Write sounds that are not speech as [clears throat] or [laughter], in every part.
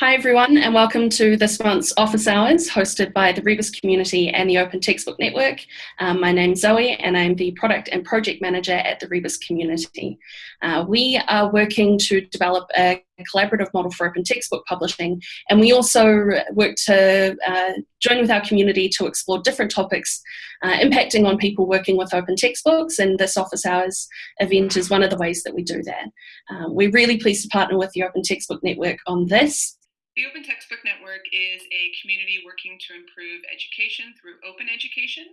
Hi everyone and welcome to this month's office hours hosted by the Rebus community and the Open Textbook Network. Um, my name's Zoe and I'm the product and project manager at the Rebus community. Uh, we are working to develop a collaborative model for open textbook publishing and we also work to uh, join with our community to explore different topics uh, impacting on people working with open textbooks and this office hours event is one of the ways that we do that. Um, we're really pleased to partner with the Open Textbook Network on this the Open Textbook Network is a community working to improve education through open education.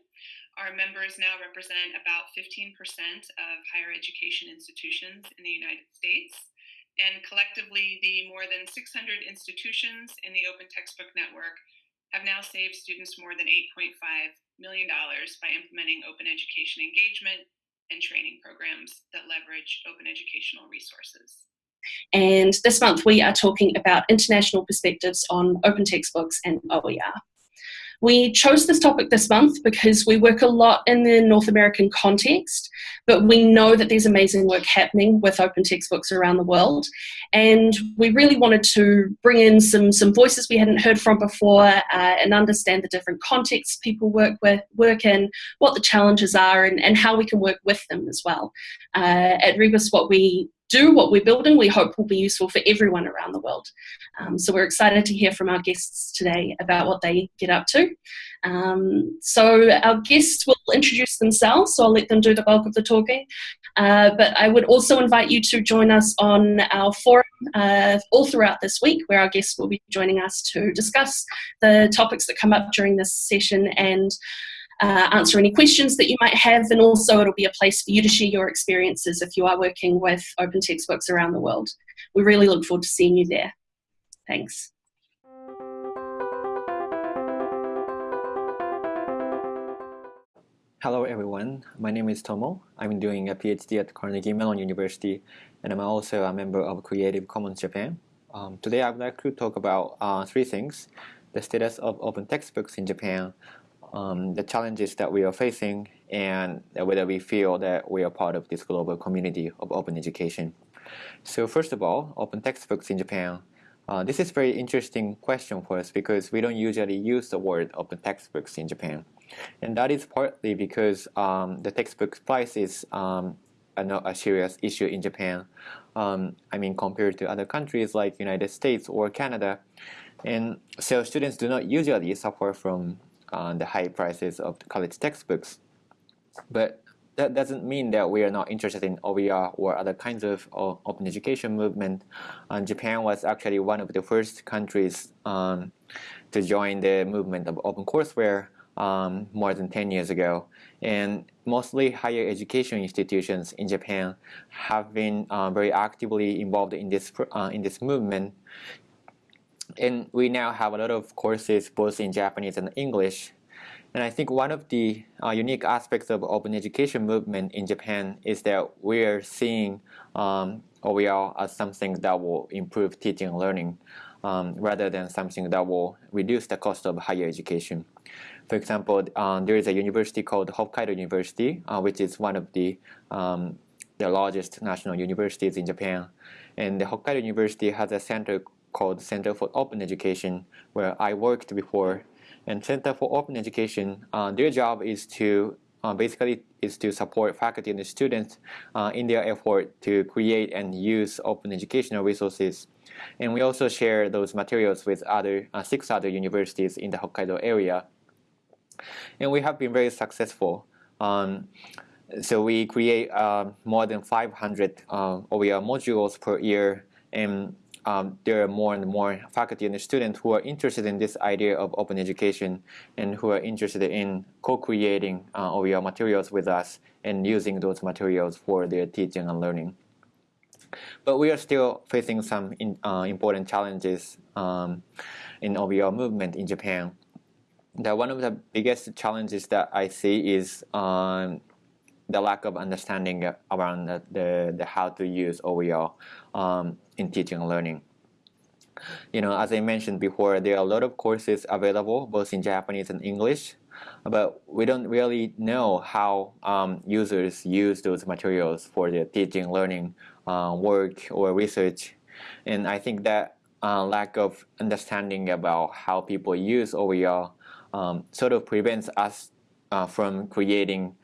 Our members now represent about 15% of higher education institutions in the United States. And collectively, the more than 600 institutions in the Open Textbook Network have now saved students more than $8.5 million by implementing open education engagement and training programs that leverage open educational resources. And this month we are talking about international perspectives on open textbooks and OER. We chose this topic this month because we work a lot in the North American context, but we know that there's amazing work happening with open textbooks around the world. And we really wanted to bring in some, some voices we hadn't heard from before uh, and understand the different contexts people work with, work in, what the challenges are, and, and how we can work with them as well. Uh, at Rebus, what we do what we're building, we hope will be useful for everyone around the world. Um, so we're excited to hear from our guests today about what they get up to. Um, so our guests will introduce themselves, so I'll let them do the bulk of the talking. Uh, but I would also invite you to join us on our forum uh, all throughout this week, where our guests will be joining us to discuss the topics that come up during this session and uh, answer any questions that you might have, and also it'll be a place for you to share your experiences if you are working with open textbooks around the world. We really look forward to seeing you there. Thanks. Hello everyone, my name is Tomo. I'm doing a PhD at Carnegie Mellon University and I'm also a member of Creative Commons Japan. Um, today I would like to talk about uh, three things. The status of open textbooks in Japan, um, the challenges that we are facing and whether we feel that we are part of this global community of open education. So first of all, open textbooks in Japan. Uh, this is a very interesting question for us because we don't usually use the word open textbooks in Japan. And that is partly because um, the textbook price is um, a, a, serious issue in Japan. Um, I mean, compared to other countries like United States or Canada. And so students do not usually suffer from uh, the high prices of college textbooks. But that doesn't mean that we are not interested in OER or other kinds of uh, open education movement. Uh, Japan was actually one of the first countries um, to join the movement of OpenCourseware um, more than 10 years ago. And mostly higher education institutions in Japan have been uh, very actively involved in this, uh, in this movement and we now have a lot of courses both in Japanese and English. And I think one of the uh, unique aspects of open education movement in Japan is that we are seeing um, OER as something that will improve teaching and learning um, rather than something that will reduce the cost of higher education. For example, um, there is a university called Hokkaido University, uh, which is one of the, um, the largest national universities in Japan. And the Hokkaido University has a center called Center for Open Education, where I worked before. And Center for Open Education, uh, their job is to uh, basically is to support faculty and students uh, in their effort to create and use open educational resources. And we also share those materials with other uh, six other universities in the Hokkaido area. And we have been very successful. Um, so we create uh, more than 500 uh, OER modules per year and um, there are more and more faculty and students who are interested in this idea of open education and who are interested in co-creating uh, OER materials with us and using those materials for their teaching and learning. But we are still facing some in, uh, important challenges um, in OER movement in Japan. That one of the biggest challenges that I see is um, the lack of understanding around the, the, the how to use OER um, in teaching and learning. You know, as I mentioned before, there are a lot of courses available both in Japanese and English, but we don't really know how um, users use those materials for their teaching, learning, uh, work, or research. And I think that uh, lack of understanding about how people use OER um, sort of prevents us uh, from creating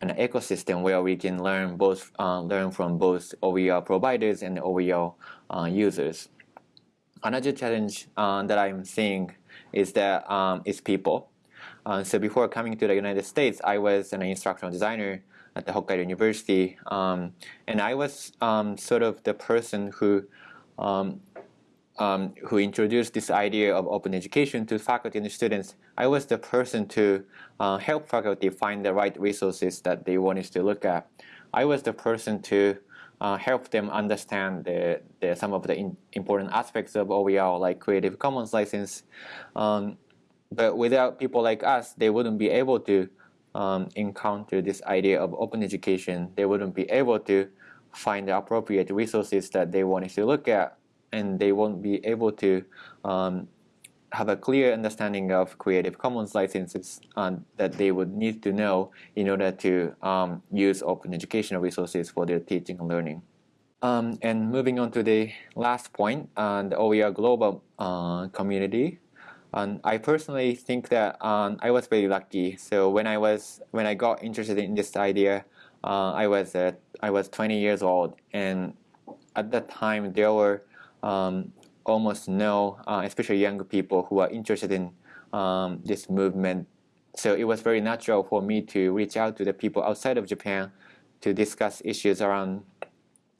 an ecosystem where we can learn both uh, learn from both OER providers and OER uh, users. Another challenge uh, that I'm seeing is that um, is people. Uh, so before coming to the United States, I was an instructional designer at the Hokkaido University, um, and I was um, sort of the person who um, who introduced this idea of open education to faculty and students. I was the person to uh, help faculty find the right resources that they wanted to look at. I was the person to uh, help them understand the, the, some of the important aspects of OER, like Creative Commons license. Um, but without people like us, they wouldn't be able to um, encounter this idea of open education. They wouldn't be able to find the appropriate resources that they wanted to look at, and they won't be able to um, have a clear understanding of Creative Commons licenses uh, that they would need to know in order to um, use open educational resources for their teaching and learning. Um, and moving on to the last point, uh, the OER global uh, community. Um, I personally think that um, I was very lucky. So when I was when I got interested in this idea, uh, I was I was 20 years old, and at that time there were um, almost no, uh, especially young people who are interested in um, this movement. So it was very natural for me to reach out to the people outside of Japan to discuss issues around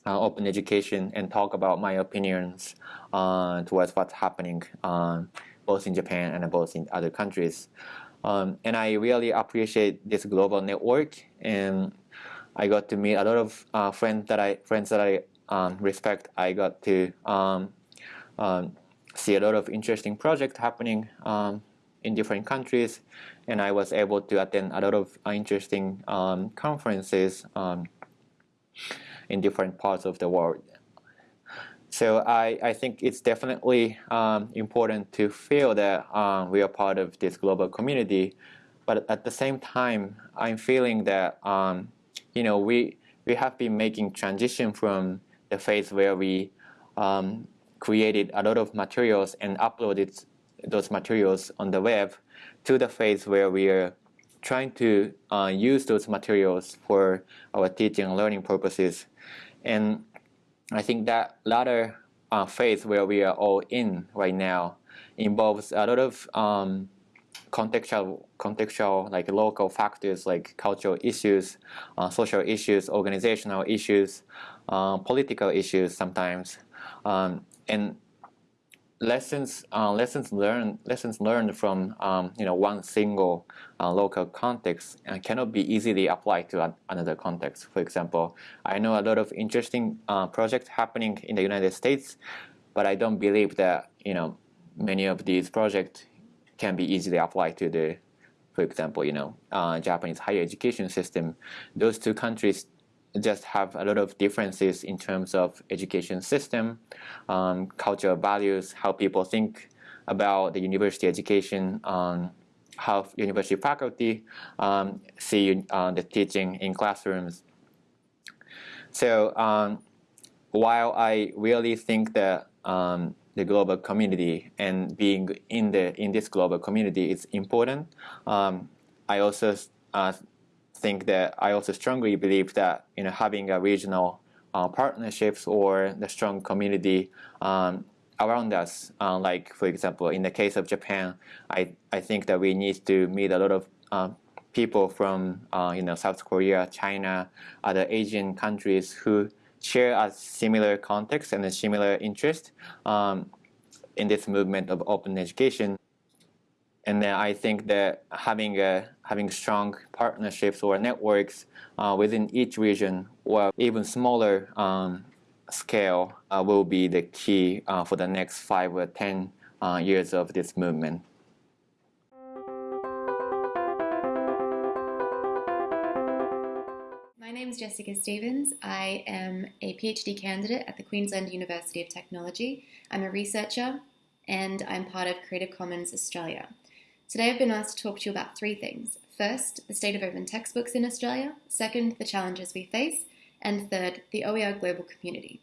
uh, open education and talk about my opinions uh, towards what's happening um, both in Japan and both in other countries. Um, and I really appreciate this global network, and I got to meet a lot of uh, friends that I friends that I um, respect. I got to um, um, see a lot of interesting projects happening um, in different countries, and I was able to attend a lot of interesting conferences in different parts of the world. So I, I think it's definitely um, important to feel that we are part of this global community, but at the same time, I'm feeling that um, you know we we have been making transition from the phase where we um, created a lot of materials and uploaded those materials on the web to the phase where we are trying to uh, use those materials for our teaching and learning purposes. And I think that latter uh, phase where we are all in right now involves a lot of um, contextual, contextual, like local factors like cultural issues, uh, social issues, organizational issues, uh, political issues sometimes. Um, and lessons uh, lessons learned lessons learned from um, you know one single uh, local context uh, cannot be easily applied to another context. For example, I know a lot of interesting uh, projects happening in the United States, but I don't believe that you know many of these projects can be easily applied to the, for example, you know uh, Japanese higher education system. Those two countries just have a lot of differences in terms of education system, um, cultural values, how people think about the university education, um, how university faculty um, see uh, the teaching in classrooms. So um, while I really think that um, the global community and being in the in this global community is important, um, I also uh, think that I also strongly believe that you know having a regional uh, partnerships or the strong community um, around us, uh, like for example in the case of Japan, I I think that we need to meet a lot of uh, people from uh, you know South Korea, China, other Asian countries who share a similar context and a similar interest um, in this movement of open education. And then I think that having a, having strong partnerships or networks uh, within each region or even smaller um, scale uh, will be the key uh, for the next five or ten uh, years of this movement. Is Jessica Stevens. I am a PhD candidate at the Queensland University of Technology. I'm a researcher and I'm part of Creative Commons Australia. Today I've been asked to talk to you about three things. First, the state of open textbooks in Australia. Second, the challenges we face. And third, the OER global community.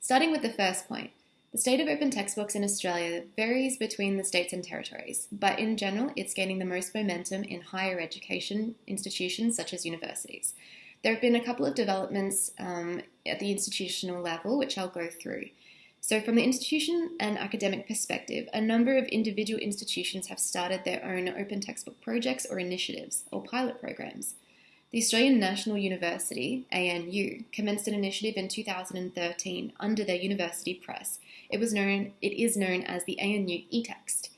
Starting with the first point, The state of open textbooks in Australia varies between the states and territories, but in general, it's gaining the most momentum in higher education institutions such as universities. There have been a couple of developments um, at the institutional level, which I'll go through. So, from the institution and academic perspective, a number of individual institutions have started their own open textbook projects or initiatives, or pilot programs. The Australian National University, ANU, commenced an initiative in 2013 under their university press. It was known it is known as the ANU eText.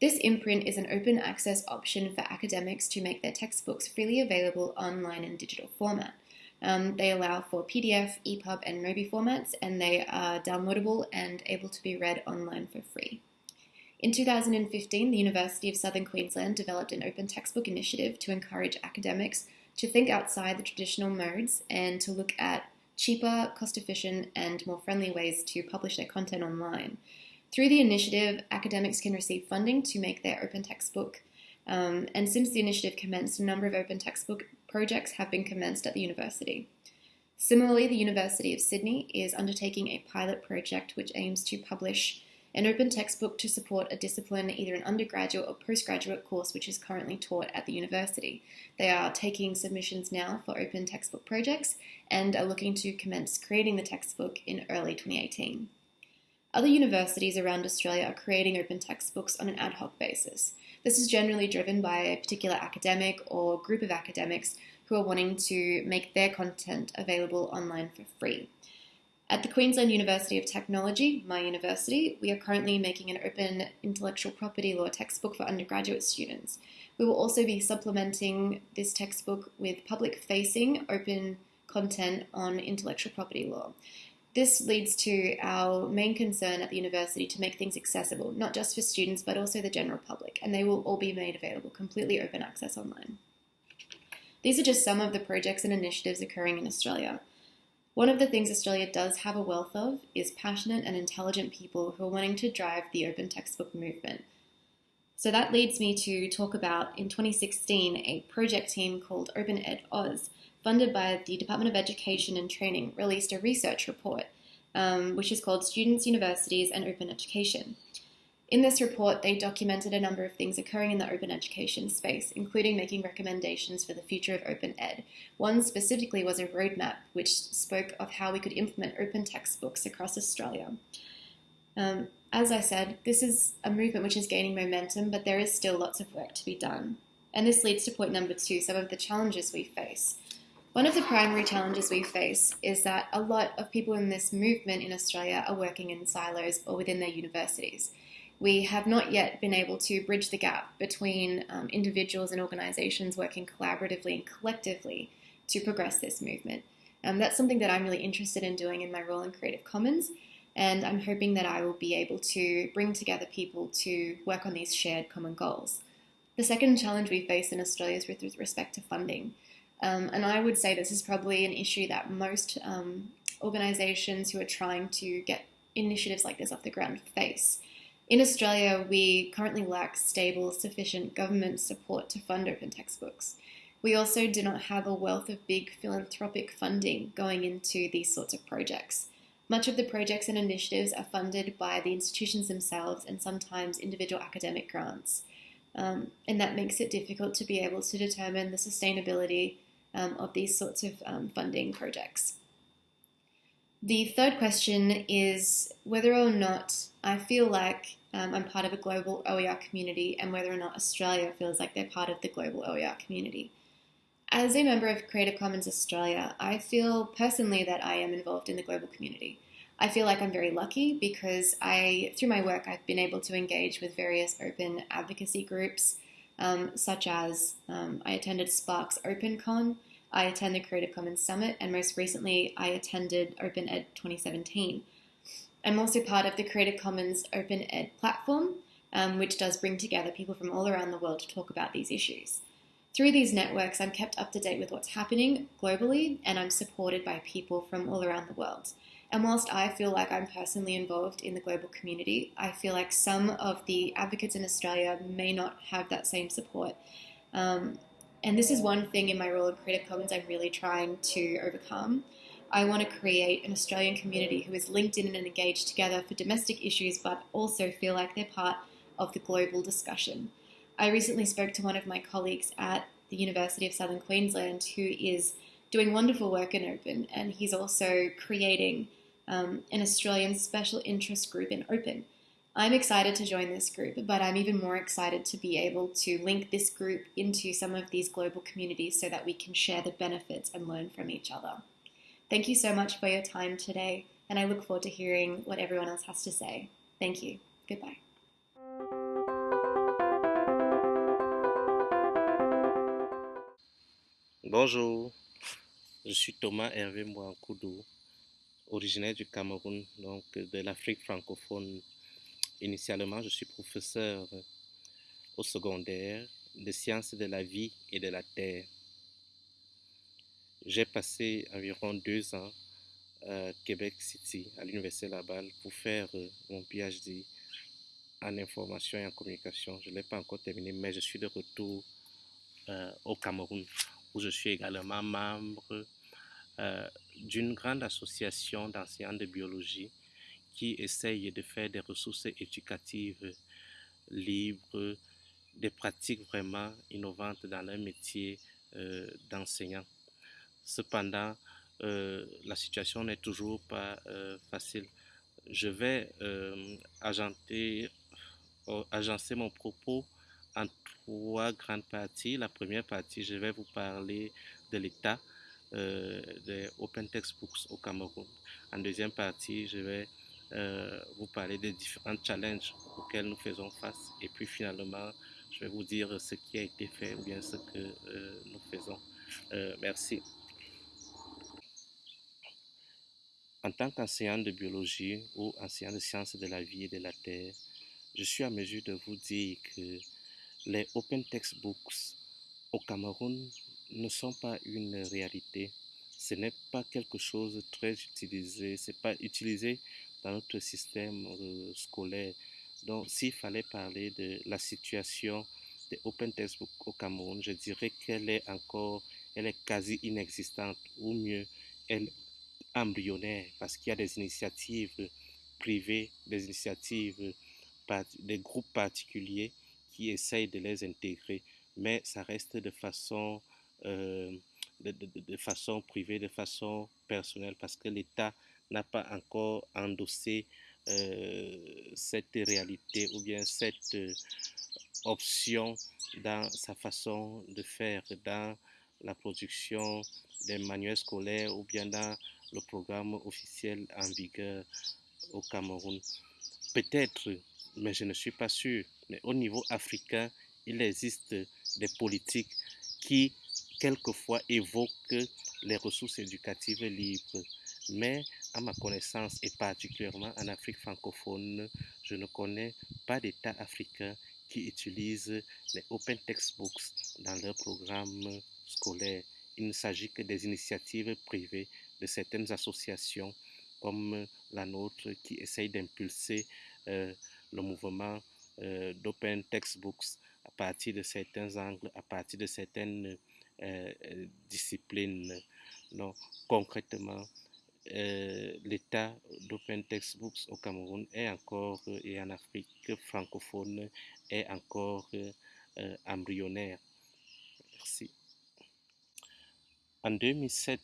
This imprint is an open access option for academics to make their textbooks freely available online in digital format. Um, they allow for PDF, EPUB, and MOBI formats, and they are downloadable and able to be read online for free. In 2015, the University of Southern Queensland developed an open textbook initiative to encourage academics to think outside the traditional modes and to look at cheaper, cost efficient, and more friendly ways to publish their content online. Through the initiative, academics can receive funding to make their open textbook. Um, and since the initiative commenced, a number of open textbook projects have been commenced at the university. Similarly, the University of Sydney is undertaking a pilot project which aims to publish an open textbook to support a discipline, either an undergraduate or postgraduate course, which is currently taught at the university. They are taking submissions now for open textbook projects and are looking to commence creating the textbook in early 2018. Other universities around Australia are creating open textbooks on an ad hoc basis. This is generally driven by a particular academic or group of academics who are wanting to make their content available online for free. At the Queensland University of Technology, my university, we are currently making an open intellectual property law textbook for undergraduate students. We will also be supplementing this textbook with public facing open content on intellectual property law. This leads to our main concern at the university to make things accessible, not just for students, but also the general public, and they will all be made available completely open access online. These are just some of the projects and initiatives occurring in Australia. One of the things Australia does have a wealth of is passionate and intelligent people who are wanting to drive the open textbook movement. So that leads me to talk about in 2016 a project team called Open Ed Oz, funded by the Department of Education and Training, released a research report um, which is called Students, Universities and Open Education. In this report, they documented a number of things occurring in the open education space, including making recommendations for the future of open ed. One specifically was a roadmap which spoke of how we could implement open textbooks across Australia. Um, as I said, this is a movement which is gaining momentum, but there is still lots of work to be done. And this leads to point number two some of the challenges we face. One of the primary challenges we face is that a lot of people in this movement in Australia are working in silos or within their universities we have not yet been able to bridge the gap between um, individuals and organizations working collaboratively and collectively to progress this movement. Um, that's something that I'm really interested in doing in my role in Creative Commons, and I'm hoping that I will be able to bring together people to work on these shared common goals. The second challenge we face in Australia is with respect to funding. Um, and I would say this is probably an issue that most um, organizations who are trying to get initiatives like this off the ground face. In Australia, we currently lack stable, sufficient government support to fund open textbooks. We also do not have a wealth of big philanthropic funding going into these sorts of projects. Much of the projects and initiatives are funded by the institutions themselves and sometimes individual academic grants. Um, and that makes it difficult to be able to determine the sustainability of these sorts of um, funding projects. The third question is whether or not I feel like um, I'm part of a global OER community and whether or not Australia feels like they're part of the global OER community. As a member of Creative Commons Australia, I feel personally that I am involved in the global community. I feel like I'm very lucky because I, through my work, I've been able to engage with various open advocacy groups, um, such as um, I attended SPARC's OpenCon, I attended the Creative Commons Summit, and most recently I attended Open Ed 2017. I'm also part of the Creative Commons Open Ed platform, um, which does bring together people from all around the world to talk about these issues. Through these networks, I'm kept up to date with what's happening globally, and I'm supported by people from all around the world. And whilst I feel like I'm personally involved in the global community, I feel like some of the advocates in Australia may not have that same support. Um, and this is one thing in my role in Creative Commons I'm really trying to overcome. I want to create an Australian community who is linked in and engaged together for domestic issues, but also feel like they're part of the global discussion. I recently spoke to one of my colleagues at the University of Southern Queensland who is doing wonderful work in Open, and he's also creating um, an Australian special interest group in Open. I'm excited to join this group, but I'm even more excited to be able to link this group into some of these global communities so that we can share the benefits and learn from each other. Thank you so much for your time today, and I look forward to hearing what everyone else has to say. Thank you. Goodbye. Bonjour, je suis Thomas Hervé Mouankoudou, originaire du Cameroun, donc de l'Afrique francophone. Initialement, je suis professeur au secondaire de sciences de la vie et de la terre. J'ai passé environ deux ans à Québec City, à l'Université Laval, pour faire mon PhD en information et en communication. Je ne l'ai pas encore terminé, mais je suis de retour euh, au Cameroun où je suis également membre euh, d'une grande association d'enseignants de biologie qui essaye de faire des ressources éducatives libres, des pratiques vraiment innovantes dans leur métier euh, d'enseignant. Cependant, euh, la situation n'est toujours pas facile. Je vais agencer mon propos en trois grandes parties. La première partie, je vais vous parler de l'état euh, des Open Textbooks au Cameroun. En deuxième partie, je vais euh, vous parler des différents challenges auxquels nous faisons face. Et puis finalement, je vais vous dire ce qui a été fait ou bien ce que euh, nous faisons. merci. En tant qu'enseignant de biologie ou enseignant de sciences de la vie et de la terre, je suis à mesure de vous dire que les open textbooks au Cameroun ne sont pas une réalité. Ce n'est pas quelque chose de très utilisé, c'est pas utilisé dans notre système euh, scolaire. Donc, s'il fallait parler de la situation des open textbooks au Cameroun, je dirais qu'elle est encore, elle est quasi inexistante, ou mieux, elle est embryonnaire, parce qu'il y a des initiatives privées, des initiatives, des groupes particuliers qui essayent de les intégrer, mais ça reste de façon, euh, de, façon privée, de façon personnelle, parce que l'État n'a pas encore endossé euh, cette réalité ou bien cette euh, option dans sa façon de faire, dans la production des manuels scolaires ou bien dans le programme officiel en vigueur au Cameroun. Peut-être mais je ne suis pas sûr. Mais au niveau africain, il existe des politiques qui, quelquefois, évoquent les ressources éducatives libres. Mais à ma connaissance, et particulièrement en Afrique francophone, je ne connais pas d'État africain qui utilise les open textbooks dans leur programme scolaire. Il ne s'agit que des initiatives privées de certaines associations comme la nôtre qui essayent d'impulser euh, le mouvement euh, d'open textbooks à partir de certains angles, à partir de certaines disciplines. Donc, concrètement, l'état d'open textbooks au Cameroun est encore, et en Afrique francophone, est encore embryonnaire. Merci. En 2007,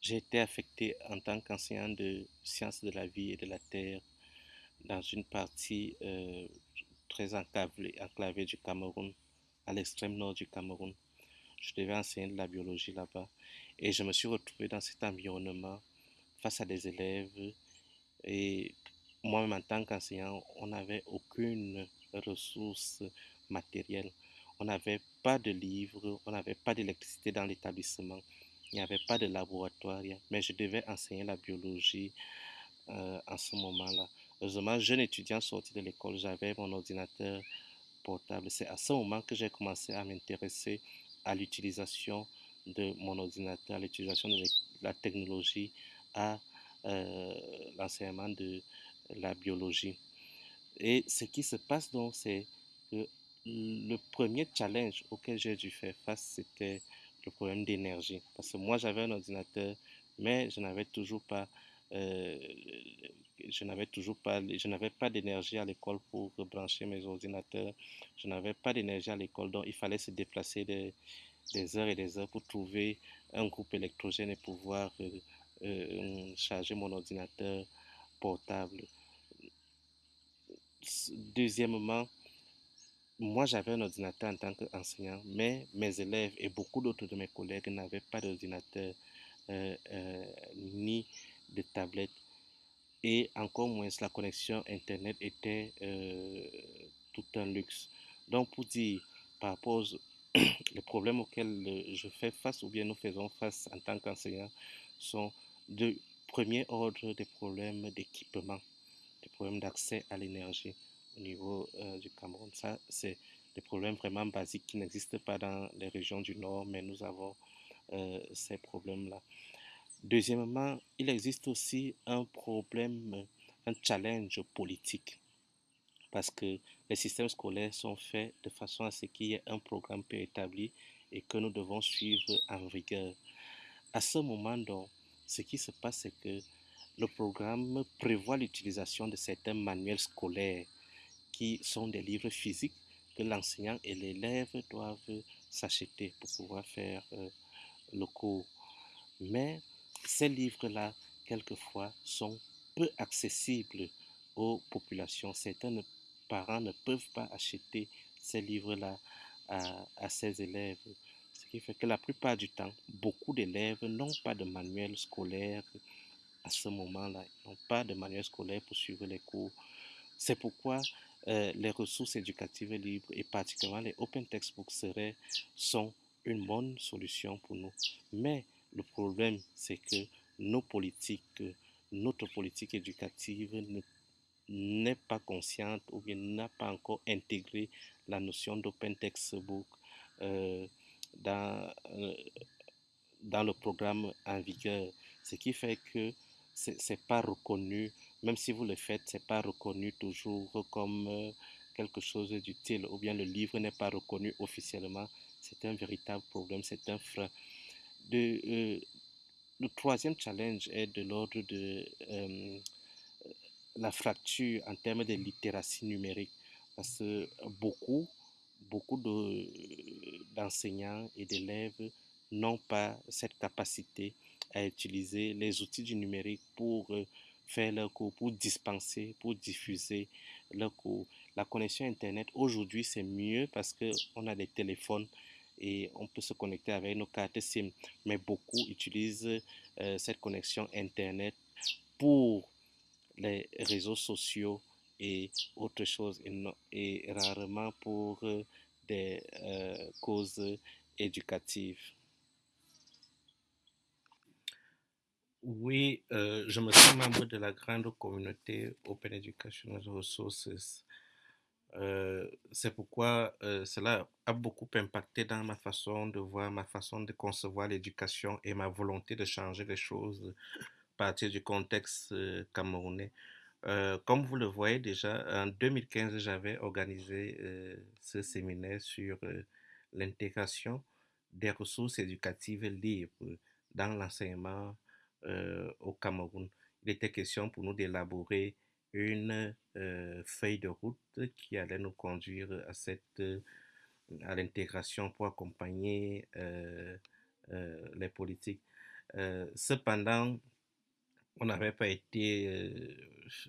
j'ai été affecté en tant qu'enseignant de sciences de la vie et de la terre dans une partie euh, très enclavée du Cameroun, à l'extrême nord du Cameroun. Je devais enseigner de la biologie là-bas et je me suis retrouvé dans cet environnement face à des élèves et moi-même en tant qu'enseignant, on n'avait aucune ressource matérielle. On n'avait pas de livres, on n'avait pas d'électricité dans l'établissement, il n'y avait pas de laboratoire, mais je devais enseigner la biologie euh, en ce moment-là. Heureusement, jeune étudiant sorti de l'école, j'avais mon ordinateur portable. C'est à ce moment que j'ai commencé à m'intéresser à l'utilisation de mon ordinateur, à l'utilisation de la technologie, à euh, l'enseignement de la biologie. Et ce qui se passe donc, c'est que le premier challenge auquel j'ai dû faire face, c'était le problème d'énergie. Parce que moi, j'avais un ordinateur mais je n'avais toujours pas euh, je n'avais toujours pas, je n'avais pas d'énergie à l'école pour brancher mes ordinateurs. Je n'avais pas d'énergie à l'école, donc il fallait se déplacer des, heures et des heures pour trouver un groupe électrogène et pouvoir euh, euh, charger mon ordinateur portable. Deuxièmement, moi j'avais un ordinateur en tant qu'enseignant, mais mes élèves et beaucoup d'autres de mes collègues n'avaient pas d'ordinateur euh, ni de tablette et encore moins la connexion Internet était euh, tout un luxe. Donc pour dire par rapport aux [clears throat] les problèmes auxquels euh, je fais face ou bien nous faisons face en tant qu'enseignants sont de premier ordre des problèmes d'équipement, des problèmes d'accès à l'énergie au niveau euh, du Cameroun. Ça, c'est des problèmes vraiment basiques qui n'existent pas dans les régions du Nord, mais nous avons ces problèmes-là. Deuxièmement, il existe aussi un problème, un challenge politique, parce que les systèmes scolaires sont faits de façon à ce qu'il y ait un programme préétabli et que nous devons suivre en rigueur. À ce moment, donc, ce qui se passe, c'est que le programme prévoit l'utilisation de certains manuels scolaires qui sont des livres physiques que l'enseignant et l'élève doivent s'acheter pour pouvoir faire euh, le cours. Mais ces livres-là, quelquefois, sont peu accessibles aux populations. Certains parents ne peuvent pas acheter ces livres-là à, à ses élèves. Ce qui fait que la plupart du temps, beaucoup d'élèves n'ont pas de manuel scolaire à ce moment-là. Ils n'ont pas de manuel scolaire pour suivre les cours. C'est pourquoi euh, les ressources éducatives libres et particulièrement les open textbooks seraient, sont une bonne solution pour nous. Mais le problème, c'est que nos politiques, notre politique éducative n'est pas consciente ou bien n'a pas encore intégré la notion d'open textbook euh, dans, euh, dans le programme en vigueur. Ce qui fait que ce n'est pas reconnu, même si vous le faites, ce n'est pas reconnu toujours comme euh, quelque chose d'utile ou bien le livre n'est pas reconnu officiellement. C'est un véritable problème, c'est un frein. Euh, le troisième challenge est de l'ordre de euh, la fracture en termes de littératie numérique, parce que beaucoup, beaucoup d'enseignants et d'élèves n'ont pas cette capacité à utiliser les outils du numérique pour euh, faire leur cours, pour dispenser, pour diffuser leur cours. La connexion Internet, aujourd'hui, c'est mieux parce qu'on a des téléphones et on peut se connecter avec nos cartes SIM. Mais beaucoup utilisent euh, cette connexion Internet pour les réseaux sociaux et autre chose et, rarement pour euh, des euh, causes éducatives. Oui, je me sens membre de la grande communauté Open Educational Resources euh, c'est pourquoi euh, cela a beaucoup impacté dans ma façon de voir, ma façon de concevoir l'éducation et ma volonté de changer les choses à partir du contexte euh, camerounais. comme vous le voyez déjà, en 2015, j'avais organisé ce séminaire sur l'intégration des ressources éducatives libres dans l'enseignement au Cameroun. Il était question pour nous d'élaborer une euh, feuille de route qui allait nous conduire à cette à l'intégration pour accompagner euh, euh, les politiques. cependant, on n'avait pas été,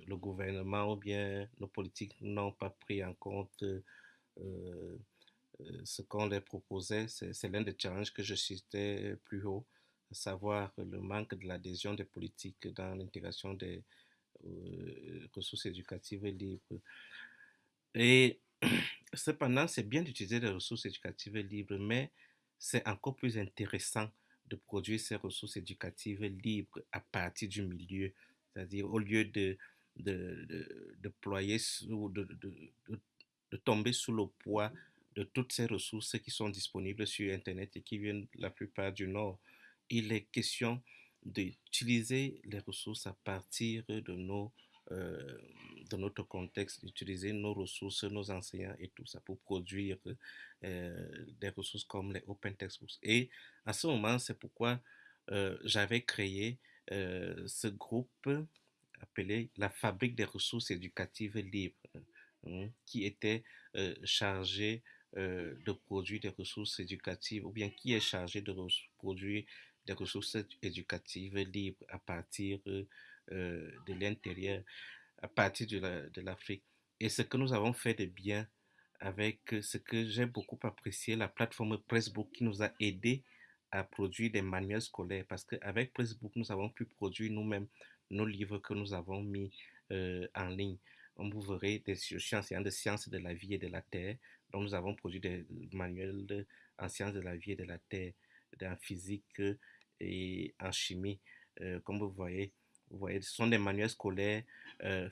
le gouvernement ou bien nos politiques n'ont pas pris en compte ce qu'on leur proposait. C'est l'un des challenges que je citais plus haut, à savoir le manque de l'adhésion des politiques dans l'intégration des, euh, ressources éducatives libres. Et [clears throat] cependant, c'est bien d'utiliser les ressources éducatives libres, mais c'est encore plus intéressant de produire ces ressources éducatives libres à partir du milieu, c'est-à-dire au lieu de, de, de, sous, de, de, tomber sous le poids de toutes ces ressources qui sont disponibles sur Internet et qui viennent la plupart du Nord. Il est question d'utiliser les ressources à partir de, nos, euh, notre contexte, d'utiliser nos ressources, nos enseignants et tout ça pour produire euh, des ressources comme les Open Textbooks. Et à ce moment, c'est pourquoi j'avais créé ce groupe appelé la Fabrique des ressources éducatives libres, hein, qui était chargé de produire des ressources éducatives, ou bien qui est chargé de produire des ressources éducatives libres à partir de l'intérieur, à partir de l'Afrique. Et ce que nous avons fait de bien avec ce que j'ai beaucoup apprécié, la plateforme Pressbook qui nous a aidé à produire des manuels scolaires parce qu'avec Pressbook, nous avons pu produire nous-mêmes nos livres que nous avons mis en ligne. On vous verrez des sciences de sciences de la vie et de la terre. Donc, nous avons produit des manuels en sciences de la vie et de la terre, en physique et en chimie. comme vous voyez, ce sont des manuels scolaires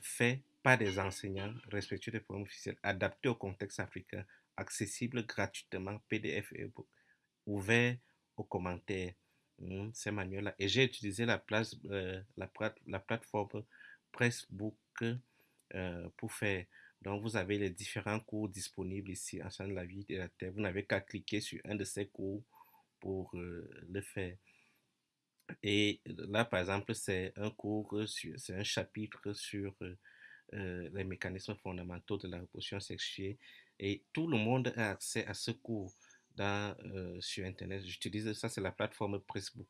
faits par des enseignants respectueux des programmes officiels, adaptés au contexte africain, accessibles gratuitement, PDF et e-book, ouverts aux commentaires. Hmm, ces manuels-là. Et j'ai utilisé la, place, la, la, plateforme Pressbook pour faire. Donc, vous avez les différents cours disponibles ici en de la vie de la Terre. Vous n'avez qu'à cliquer sur un de ces cours pour le faire. Et là, par exemple, c'est un cours, c'est un chapitre sur les mécanismes fondamentaux de la reproduction sexuelle. Et tout le monde a accès à ce cours dans, sur Internet. J'utilise ça, c'est la plateforme Pressbook,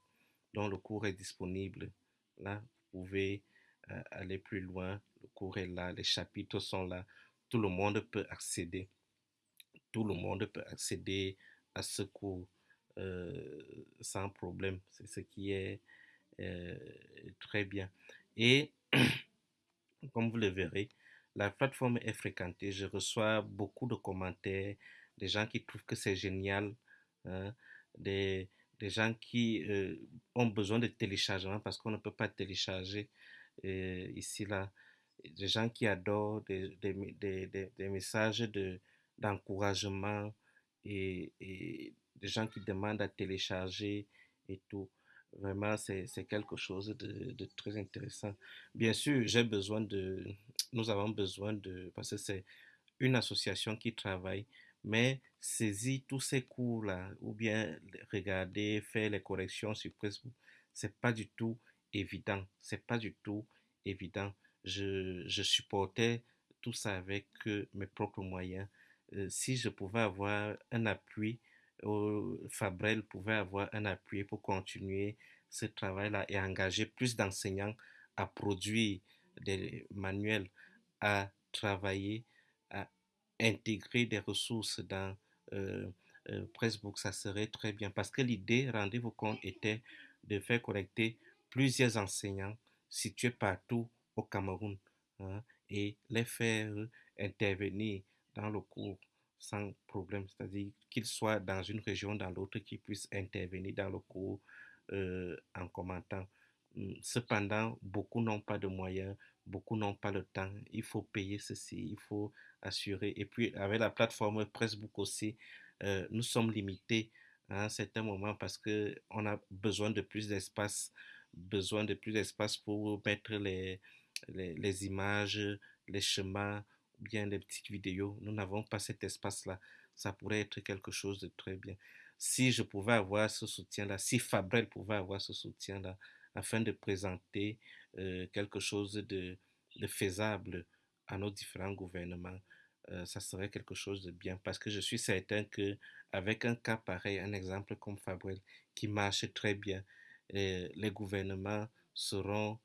dont le cours est disponible. Là, vous pouvez aller plus loin. Le cours est là, les chapitres sont là. Tout le monde peut accéder. Tout le monde peut accéder à ce cours. Euh, sans problème. C'est ce qui est euh, très bien. Et [clears throat] comme vous le verrez, la plateforme est fréquentée. Je reçois beaucoup de commentaires, des gens qui trouvent que c'est génial, hein, des, des, gens qui euh, ont besoin de téléchargement parce qu'on ne peut pas télécharger ici, là. Des gens qui adorent des, des, des, messages d'encouragement et, et des gens qui demandent à télécharger et tout. Vraiment, c'est quelque chose de, très intéressant. Bien sûr, j'ai besoin de, nous avons besoin de, parce que c'est une association qui travaille, mais saisir tous ces cours-là, ou bien regarder, faire les corrections sur Facebook, c'est pas du tout évident. C'est pas du tout évident. Je, je supportais tout ça avec mes propres moyens. Euh, si je pouvais avoir un appui Fabrel pouvait avoir un appui pour continuer ce travail-là et engager plus d'enseignants à produire des manuels, à travailler, à intégrer des ressources dans euh, euh, ça serait très bien. Parce que l'idée, rendez-vous compte, était de faire collecter plusieurs enseignants situés partout au Cameroun hein, et les faire intervenir dans le cours sans problème, c'est-à-dire qu'ils soient dans une région, dans l'autre, qu'ils puissent intervenir dans le cours euh, en commentant. Hum, cependant, beaucoup n'ont pas de moyens, beaucoup n'ont pas le temps. Il faut payer ceci, il faut assurer. Et puis, avec la plateforme Pressbook aussi, euh, nous sommes limités à un certain moment parce qu'on a besoin de plus d'espace, besoin de plus d'espace pour mettre les, les, les images, les chemins, bien des petites vidéos. Nous n'avons pas cet espace-là. Ça pourrait être quelque chose de très bien. Si je pouvais avoir ce soutien-là, si Fabrel pouvait avoir ce soutien-là, afin de présenter euh, quelque chose de, faisable à nos différents gouvernements, euh, ça serait quelque chose de bien. Parce que je suis certain que avec un cas pareil, un exemple comme Fabrel, qui marche très bien, euh, les gouvernements seront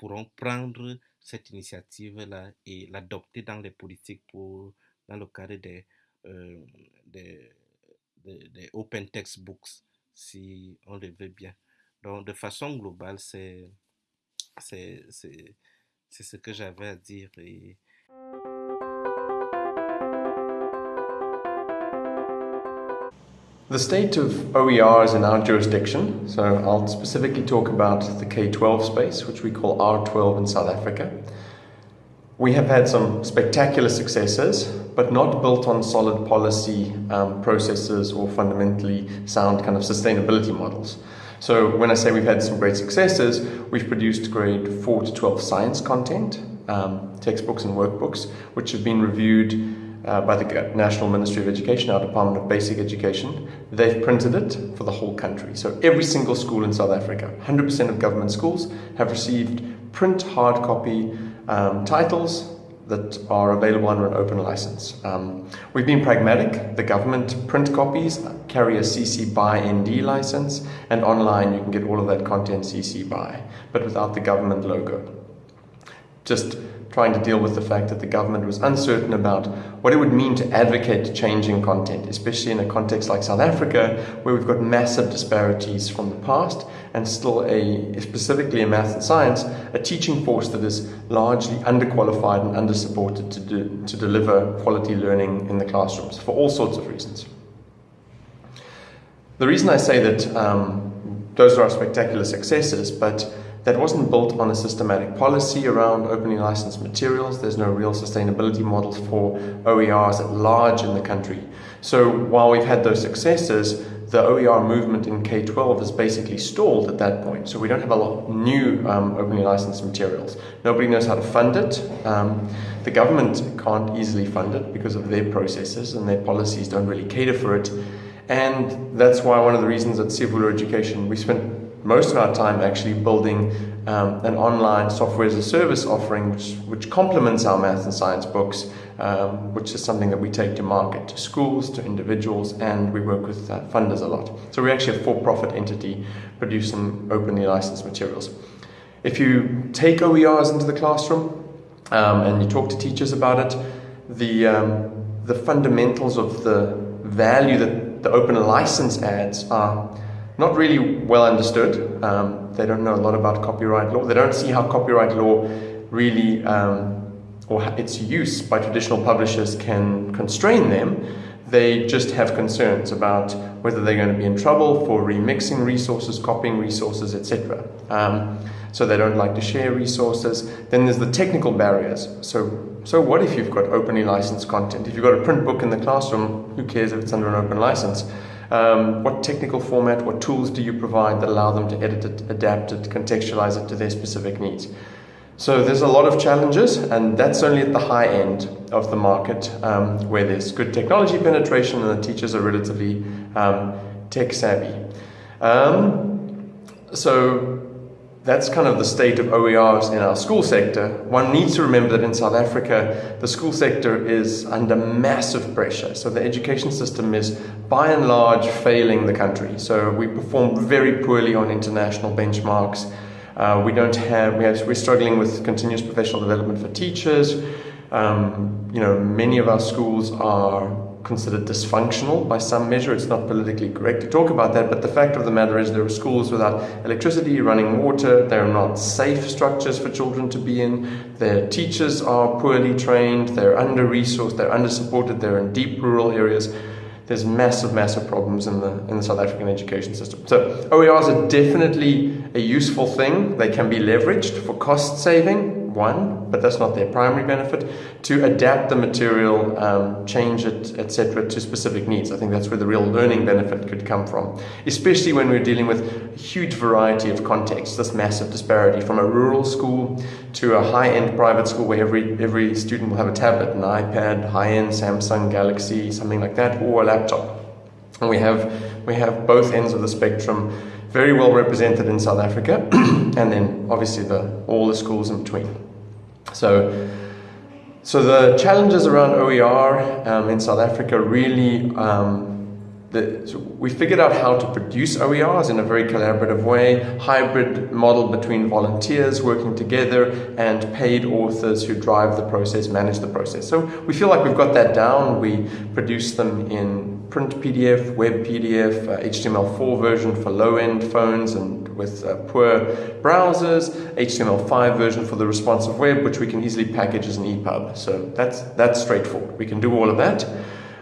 pourront prendre cette initiative-là et l'adopter dans les politiques pour, dans le cadre des, euh, des, open textbooks, si on le veut bien. Donc, de façon globale, c'est ce que j'avais à dire. The state of OER is in our jurisdiction, so I'll specifically talk about the K-12 space, which we call R12 in South Africa. We have had some spectacular successes, but not built on solid policy um, processes or fundamentally sound kind of sustainability models. So when I say we've had some great successes, we've produced grade 4 to 12 science content, um, textbooks and workbooks, which have been reviewed uh, by the National Ministry of Education, our Department of Basic Education. They've printed it for the whole country. So every single school in South Africa, 100% of government schools have received print hard copy um, titles that are available under an open license. Um, we've been pragmatic. The government print copies carry a CC BY ND license, and online you can get all of that content CC BY, but without the government logo. Just trying to deal with the fact that the government was uncertain about what it would mean to advocate changing content, especially in a context like South Africa, where we've got massive disparities from the past and still a, specifically in math and science, a teaching force that is largely underqualified and undersupported to, do, to deliver quality learning in the classrooms for all sorts of reasons. The reason I say that um, those are our spectacular successes, but that wasn't built on a systematic policy around openly licensed materials. There's no real sustainability models for OERs at large in the country. So while we've had those successes, the OER movement in K-12 is basically stalled at that point. So we don't have a lot of new um, openly licensed materials. Nobody knows how to fund it. Um, the government can't easily fund it because of their processes and their policies don't really cater for it. And that's why one of the reasons at Siyavula Education, we spent most of our time actually building um, an online software as a service offering which, which complements our math and science books, um, which is something that we take to market to schools, to individuals, and we work with uh, funders a lot. So we're actually a for-profit entity producing openly licensed materials. If you take OERs into the classroom um, and you talk to teachers about it, the, um, the fundamentals of the value that the open license adds are not really well understood. Um, they don't know a lot about copyright law. They don't see how copyright law really, um, or its use by traditional publishers can constrain them. They just have concerns about whether they're going to be in trouble for remixing resources, copying resources, etc. Um, so they don't like to share resources. Then there's the technical barriers. So, so what if you've got openly licensed content? If you've got a print book in the classroom, who cares if it's under an open license? Um, what technical format, what tools do you provide that allow them to edit it, adapt it, contextualize it to their specific needs? So there's a lot of challenges, and that's only at the high end of the market um, where there's good technology penetration and the teachers are relatively um, tech savvy. Um, so that's kind of the state of OERs in our school sector. One needs to remember that in South Africa, the school sector is under massive pressure. So the education system is by and large failing the country. So we perform very poorly on international benchmarks. Uh, we don't have, we have, we're struggling with continuous professional development for teachers. Um, you know, many of our schools are considered dysfunctional by some measure. It's not politically correct to talk about that, but the fact of the matter is there are schools without electricity, running water, they're not safe structures for children to be in, their teachers are poorly trained, they're under-resourced, they're under-supported, they're in deep rural areas. There's massive, massive problems in the, in the South African education system. So OERs are definitely a useful thing. They can be leveraged for cost saving, one, but that's not their primary benefit, to adapt the material, um, change it, etc., to specific needs. I think that's where the real learning benefit could come from, especially when we're dealing with a huge variety of contexts, this massive disparity from a rural school to a high-end private school where every, every student will have a tablet, an iPad, high-end Samsung Galaxy, something like that, or a laptop. And we have, we have both ends of the spectrum very well represented in South Africa, [clears throat] and then obviously the, all the schools in between. So, so the challenges around OER um, in South Africa really, um, the, so we figured out how to produce OERs in a very collaborative way, hybrid model between volunteers working together and paid authors who drive the process, manage the process. So we feel like we've got that down. We produce them in print PDF, web PDF, uh, HTML4 version for low-end phones and with uh, poor browsers, HTML5 version for the responsive web, which we can easily package as an EPUB. So that's, that's straightforward. We can do all of that.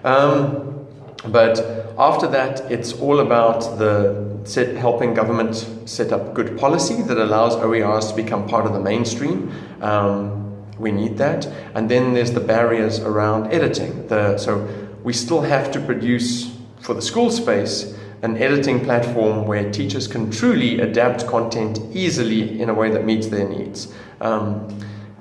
Um, but after that, it's all about the set, helping government set up good policy that allows OERs to become part of the mainstream. Um, we need that. And then there's the barriers around editing. The, so we still have to produce for the school space an editing platform where teachers can truly adapt content easily in a way that meets their needs. Um,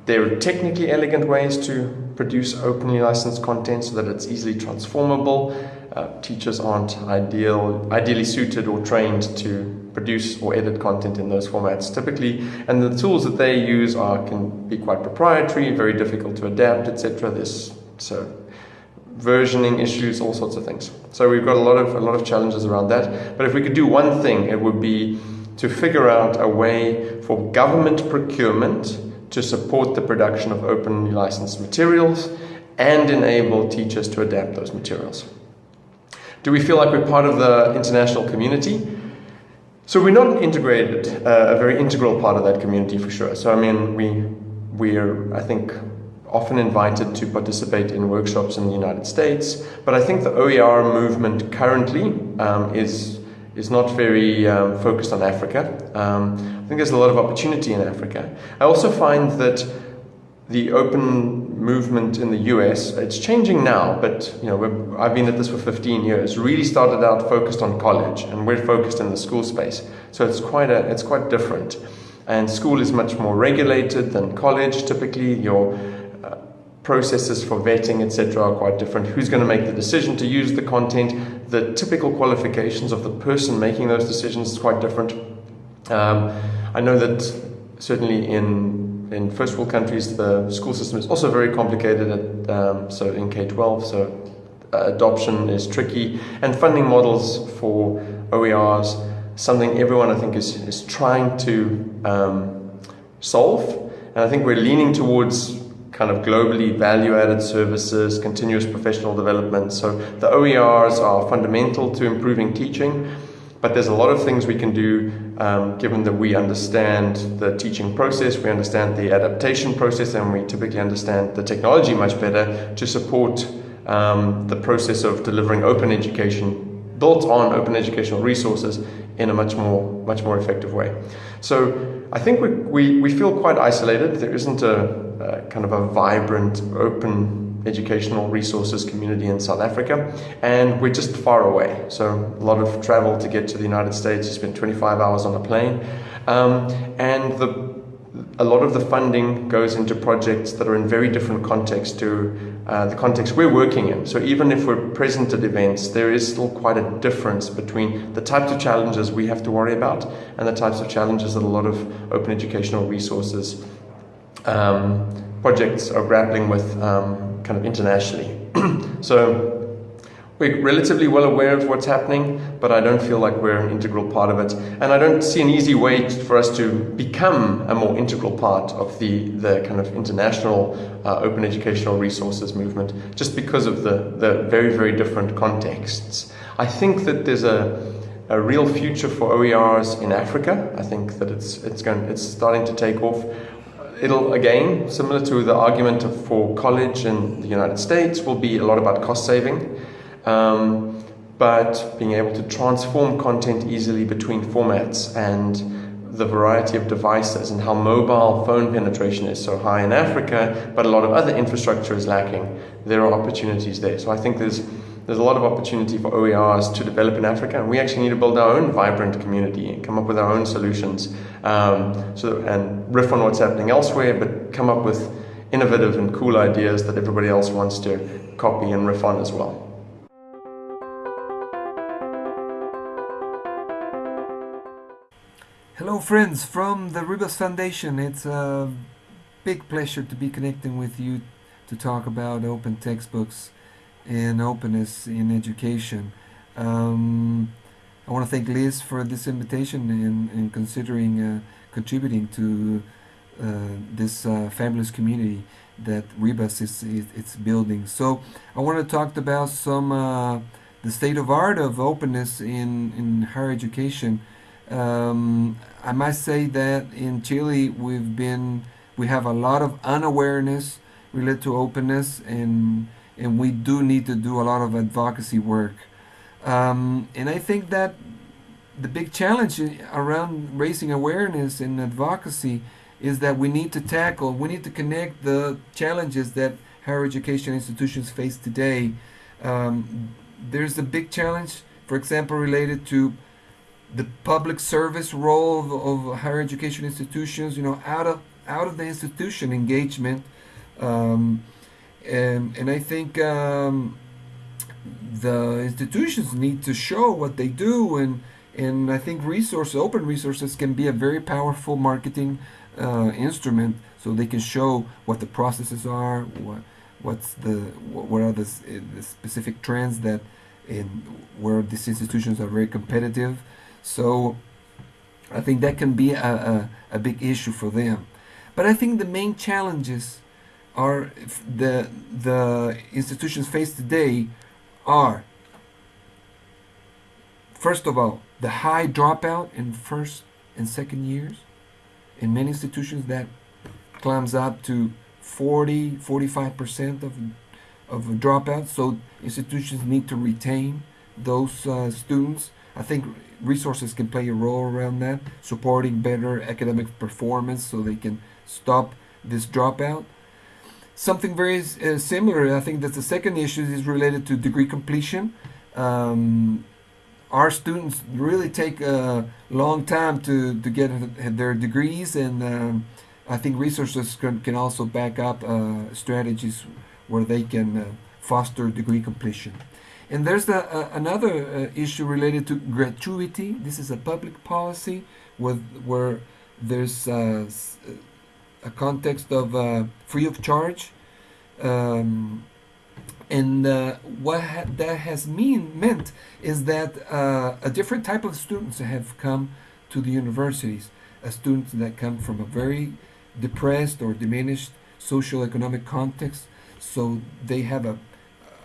there are technically elegant ways to produce openly licensed content so that it's easily transformable. Uh, teachers aren't ideal, ideally suited or trained to produce or edit content in those formats typically, and the tools that they use are can be quite proprietary, very difficult to adapt, etc. This so versioning issues, all sorts of things. So we've got a lot of a lot of challenges around that. But if we could do one thing, it would be to figure out a way for government procurement to support the production of openly licensed materials and enable teachers to adapt those materials. Do we feel like we're part of the international community? So we're not integrated, uh, a very integral part of that community for sure. So I mean, we we're I think often invited to participate in workshops in the United States, but I think the OER movement currently um, is is not very um, focused on Africa. Um, I think there's a lot of opportunity in Africa. I also find that the open movement in the US, it's changing now, but you know, I've been at this for 15 years, really started out focused on college and we're focused in the school space. So it's quite, a, it's quite different. And school is much more regulated than college. Typically, your processes for vetting, etc., are quite different. Who's going to make the decision to use the content? The typical qualifications of the person making those decisions is quite different. Um, I know that certainly in in first world countries, the school system is also very complicated. At, um, so in K 12, so uh, adoption is tricky, and funding models for OERs, something everyone I think is, is trying to um, solve. And I think we're leaning towards kind of globally value added services, continuous professional development. So the OERs are fundamental to improving teaching. But there's a lot of things we can do um, given that we understand the teaching process, we understand the adaptation process, and we typically understand the technology much better to support um, the process of delivering open education built on open educational resources in a much more, much more effective way. So I think we, we, we feel quite isolated. There isn't a, a kind of a vibrant, open educational resources community in South Africa, and we're just far away. So a lot of travel to get to the United States. You spend 25 hours on a plane, um, and the a lot of the funding goes into projects that are in very different contexts to uh, the context we're working in. So even if we're present at events, there is still quite a difference between the types of challenges we have to worry about and the types of challenges that a lot of open educational resources um, projects are grappling with um, kind of internationally. [clears throat] so we're relatively well aware of what's happening, but I don't feel like we're an integral part of it. And I don't see an easy way for us to become a more integral part of the, the kind of international uh, open educational resources movement, just because of the, the very, very different contexts. I think that there's a, a real future for OERs in Africa. I think that it's, it's, going, it's starting to take off it'll again, similar to the argument for college in the United States, will be a lot about cost saving, um, but being able to transform content easily between formats and the variety of devices and how mobile phone penetration is so high in Africa, but a lot of other infrastructure is lacking. There are opportunities there. So I think there's there's a lot of opportunity for OERs to develop in Africa, and we actually need to build our own vibrant community and come up with our own solutions. Um, so and riff on what's happening elsewhere, but come up with innovative and cool ideas that everybody else wants to copy and riff on as well. Hello friends from the Rebus Foundation. It's a big pleasure to be connecting with you to talk about open textbooks and openness in education. Um, I want to thank Liz for this invitation and, and considering uh, contributing to uh, this uh, fabulous community that Rebus is, is it's building. So I want to talk about some uh, the state of art of openness in in higher education. Um, I must say that in Chile we've been we have a lot of unawareness related to openness and and we do need to do a lot of advocacy work. Um, and I think that the big challenge around raising awareness and advocacy is that we need to tackle, we need to connect the challenges that higher education institutions face today. Um, there's a big challenge, for example, related to the public service role of, of higher education institutions, you know, out of out of the institution engagement. Um, and, and I think um, the institutions need to show what they do and and I think resource open resources can be a very powerful marketing uh, instrument so they can show what the processes are, what what's the what are the, the specific trends that in where these institutions are very competitive. So I think that can be a, a, a big issue for them. But I think the main challenges are the the institutions face today are first of all the high dropout in first and second years in many institutions that climbs up to 40 45% of of dropouts so institutions need to retain those uh, students i think resources can play a role around that supporting better academic performance so they can stop this dropout Something very uh, similar, I think that the second issue is related to degree completion. Um, our students really take a long time to, to get their degrees and um, I think resources can, can also back up uh, strategies where they can uh, foster degree completion. And there's the, uh, another uh, issue related to gratuity. This is a public policy with, where there's uh, a context of uh, free of charge. Um, and uh, what ha that has mean meant is that uh, a different type of students have come to the universities, a students that come from a very depressed or diminished social economic context, so they have a,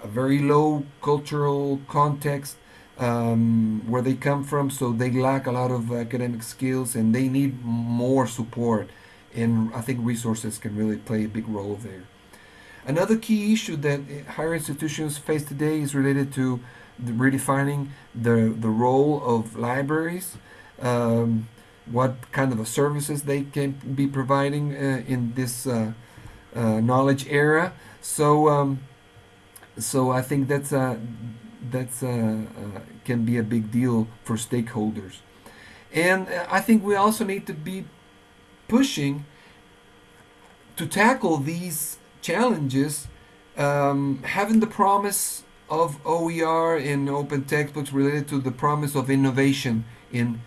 a very low cultural context um, where they come from, so they lack a lot of academic skills and they need more support and I think resources can really play a big role there. Another key issue that higher institutions face today is related to the redefining the, the role of libraries, um, what kind of services they can be providing uh, in this uh, uh, knowledge era. So, um, so I think that's a, that's a, can be a big deal for stakeholders. And I think we also need to be pushing to tackle these challenges, um, having the promise of OER in open textbooks related to the promise of innovation in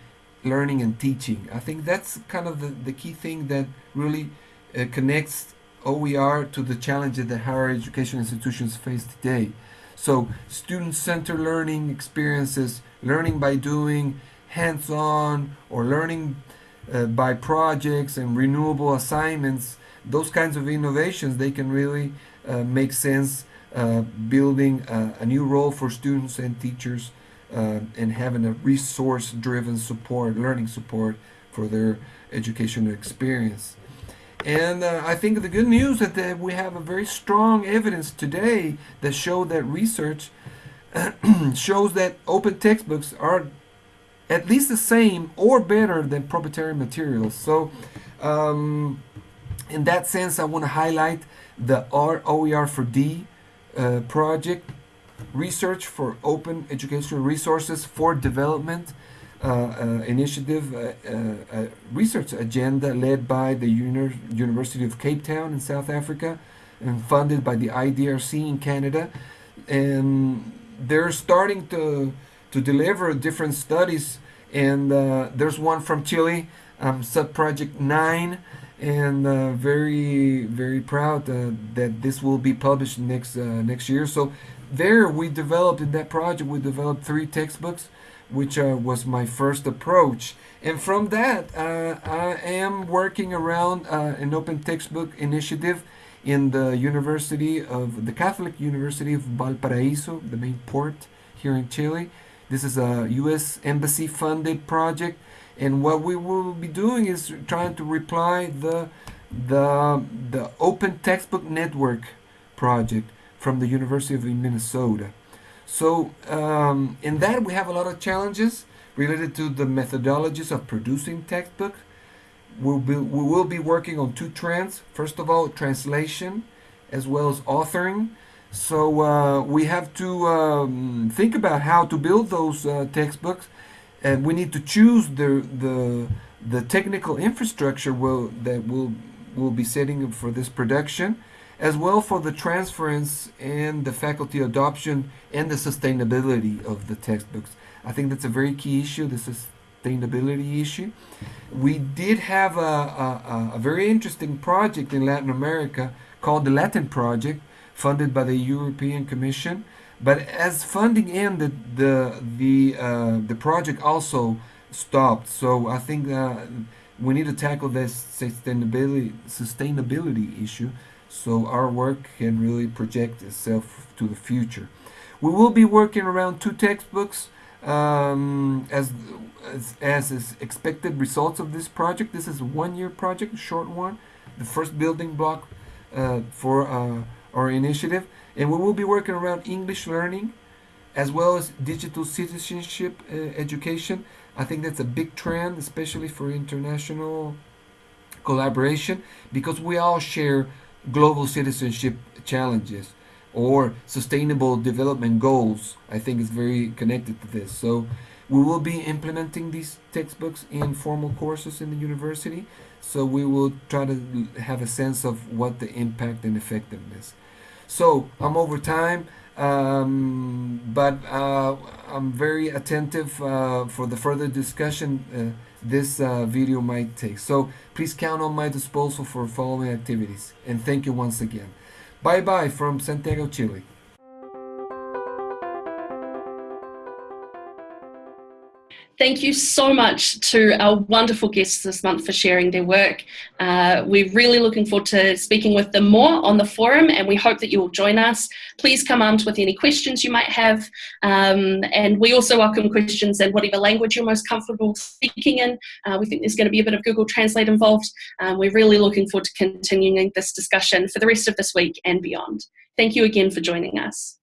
learning and teaching. I think that's kind of the, the key thing that really uh, connects OER to the challenges that higher education institutions face today. So student-centered learning experiences, learning by doing, hands-on, or learning uh, by projects and renewable assignments, those kinds of innovations, they can really uh, make sense uh, building a, a, new role for students and teachers uh, and having a resource-driven support, learning support for their educational experience. And uh, I think the good news is that we have a very strong evidence today that show that research [clears throat] shows that open textbooks are at least the same or better than proprietary materials. So um, in that sense, I want to highlight the ROER for D uh, project, Research for Open Educational Resources for Development initiative, uh, uh, research agenda led by the Uni University of Cape Town in South Africa and funded by the IDRC in Canada. And they're starting to to deliver different studies. And uh, there's one from Chile, um, sub-project 9, and uh, very, very proud uh, that this will be published next, uh, next year. So there we developed, in that project, we developed three textbooks, which uh, was my first approach. And from that, uh, I am working around an open textbook initiative in the University of, the Catholic University of Valparaiso, the main port here in Chile. This is a U.S. Embassy funded project and what we will be doing is trying to reply the the the Open Textbook Network project from the University of Minnesota. So um, in that we have a lot of challenges related to the methodologies of producing textbooks. We'll be, we will be working on two trends. First of all, translation as well as authoring. So uh, we have to um, think about how to build those uh, textbooks, and we need to choose the the the technical infrastructure will that will will be setting up for this production, as well for the transference and the faculty adoption and the sustainability of the textbooks. I think that's a very key issue, the sustainability issue. We did have a, a, a very interesting project in Latin America called the Latin Project, funded by the European Commission. But as funding ended, the the uh, the project also stopped. So I think uh, we need to tackle this sustainability sustainability issue so our work can really project itself to the future. We will be working around two textbooks um, as, as, as is expected results of this project. This is a one-year project, a short one, the first building block uh, for uh, our initiative. And we will be working around English learning as well as digital citizenship uh, education. I think that's a big trend, especially for international collaboration, because we all share global citizenship challenges or sustainable development goals. I think is very connected to this. So we will be implementing these textbooks in formal courses in the university. So we will try to have a sense of what the impact and effectiveness. So I'm over time. Um, but uh, I'm very attentive uh, for the further discussion uh, this uh, video might take. So please count on my disposal for following activities. And thank you once again. Bye bye from Santiago, Chile. Thank you so much to our wonderful guests this month for sharing their work. Uh, we're really looking forward to speaking with them more on the forum and we hope that you will join us. Please come armed with any questions you might have um, and we also welcome questions in whatever language you're most comfortable speaking in. Uh, we think there's going to be a bit of Google Translate involved. Um, we're really looking forward to continuing this discussion for the rest of this week and beyond. Thank you again for joining us.